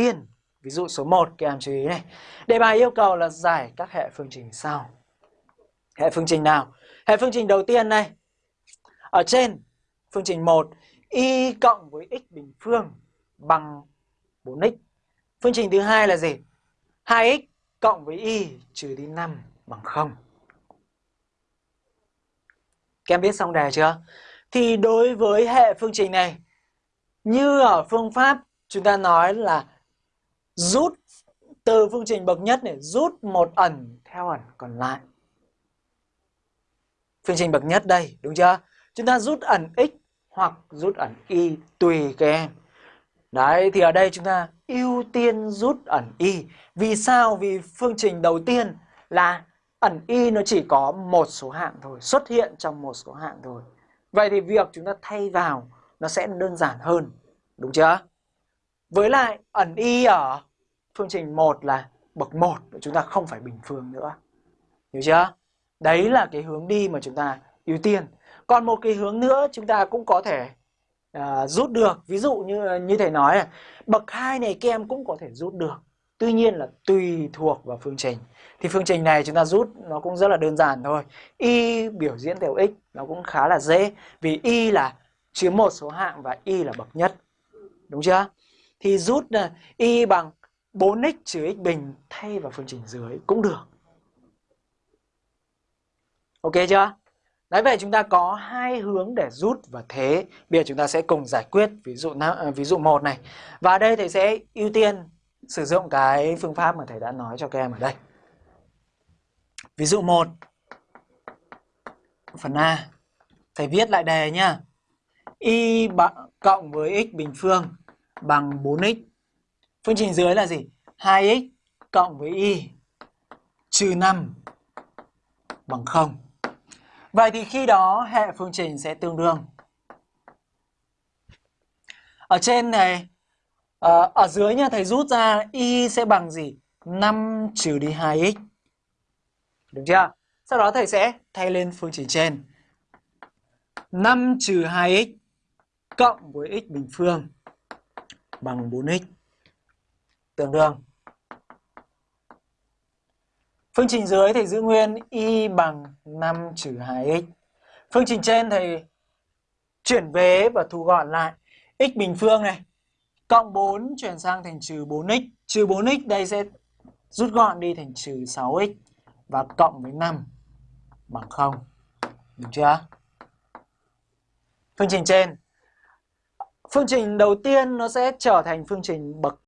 tiên. Ví dụ số 1 các em chú ý này. Đề bài yêu cầu là giải các hệ phương trình sau. Hệ phương trình nào? Hệ phương trình đầu tiên này. Ở trên phương trình 1 y cộng với x bình phương bằng 4x. Phương trình thứ hai là gì? 2x cộng với y trừ đi 5 bằng 0. Các em biết xong đề chưa? Thì đối với hệ phương trình này, như ở phương pháp chúng ta nói là rút từ phương trình bậc nhất này rút một ẩn theo ẩn còn lại. Phương trình bậc nhất đây, đúng chưa? Chúng ta rút ẩn x hoặc rút ẩn y tùy các em. Đấy, thì ở đây chúng ta ưu tiên rút ẩn y. Vì sao? Vì phương trình đầu tiên là ẩn y nó chỉ có một số hạng thôi, xuất hiện trong một số hạng thôi. Vậy thì việc chúng ta thay vào nó sẽ đơn giản hơn, đúng chưa? Với lại ẩn y ở phương trình 1 là bậc 1, chúng ta không phải bình phương nữa. Hiểu chưa? Đấy là cái hướng đi mà chúng ta ưu tiên. Còn một cái hướng nữa chúng ta cũng có thể à, rút được. Ví dụ như như thầy nói là bậc 2 này các em cũng có thể rút được. Tuy nhiên là tùy thuộc vào phương trình. Thì phương trình này chúng ta rút nó cũng rất là đơn giản thôi. Y biểu diễn theo x nó cũng khá là dễ. Vì y là chiếm một số hạng và y là bậc nhất. Đúng chưa? Thì rút à, y bằng 4x trừ x bình thay vào phương trình dưới cũng được. Ok chưa? Đấy, vậy chúng ta có hai hướng để rút và thế. Bây giờ chúng ta sẽ cùng giải quyết ví dụ à, ví dụ một này. Và đây thầy sẽ ưu tiên sử dụng cái phương pháp mà thầy đã nói cho các em ở đây. Ví dụ 1. Phần A. Thầy viết lại đề nhá. Y cộng với x bình phương bằng 4x. Phương trình dưới là gì? 2x cộng với y trừ 5 bằng 0. Vậy thì khi đó hệ phương trình sẽ tương đương. Ở trên này, ờ, ở dưới nha thầy rút ra y sẽ bằng gì? 5 trừ đi 2x. Đúng chưa? Sau đó thầy sẽ thay lên phương trình trên. 5 trừ 2x cộng với x bình phương bằng 4x tương đương. Phương trình dưới thì giữ nguyên y bằng 5 trừ 2x. Phương trình trên thì chuyển vế và thu gọn lại. x bình phương này, cộng 4 chuyển sang thành trừ 4x. Trừ 4x đây sẽ rút gọn đi thành trừ 6x và cộng với 5 bằng 0. Được chưa? Phương trình trên. Phương trình đầu tiên nó sẽ trở thành phương trình bậc